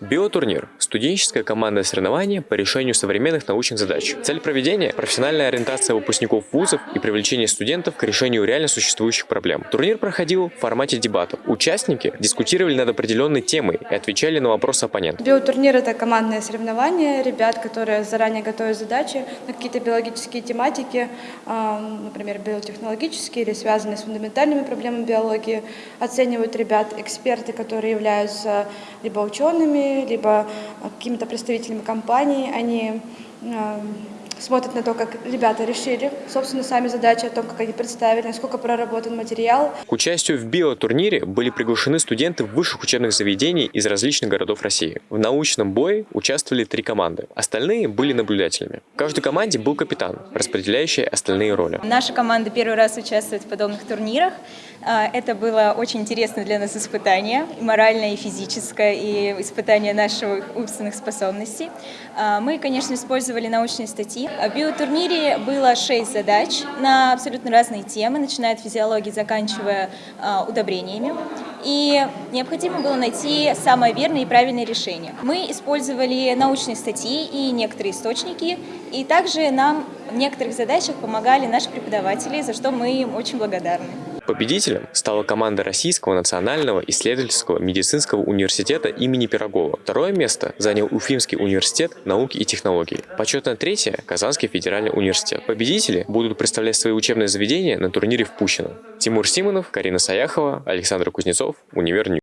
Биотурнир – студенческое командное соревнование по решению современных научных задач. Цель проведения – профессиональная ориентация выпускников вузов и привлечение студентов к решению реально существующих проблем. Турнир проходил в формате дебатов. Участники дискутировали над определенной темой и отвечали на вопросы оппонентов. Биотурнир – это командное соревнование ребят, которые заранее готовят задачи на какие-то биологические тематики, а, например, биотехнологические или связанные с фундаментальными проблемами биологии. Оценивают ребят эксперты, которые являются либо учеными, либо какими-то представителями компаний. Они а, смотрят на то, как ребята решили, собственно, сами задачи, о том, как они представили, насколько проработан материал. К участию в биотурнире были приглашены студенты высших учебных заведений из различных городов России. В научном бое участвовали три команды, остальные были наблюдателями. В каждой команде был капитан, распределяющий остальные роли. Наша команда первый раз участвует в подобных турнирах. А, Это было очень интересно для нас испытание, и моральное, и физическое, и испытание наших умственных способностей. А, Мы, конечно, использовали научные статьи. В биотурнире было шесть задач на абсолютно разные темы, начиная от физиологии, заканчивая а, удобрениями. И необходимо было найти самое верное и правильное решение. Мы использовали научные статьи и некоторые источники, и также нам в некоторых задачах помогали наши преподаватели, за что мы им очень благодарны. Победителем стала команда Российского национального исследовательского медицинского университета имени Пирогова. Второе место занял Уфимский университет науки и технологий. Почетное третье – Казанский федеральный университет. Победители будут представлять свои учебные заведения на турнире в Пущино. Тимур Симонов, Карина Саяхова, Александр Кузнецов, Univer News.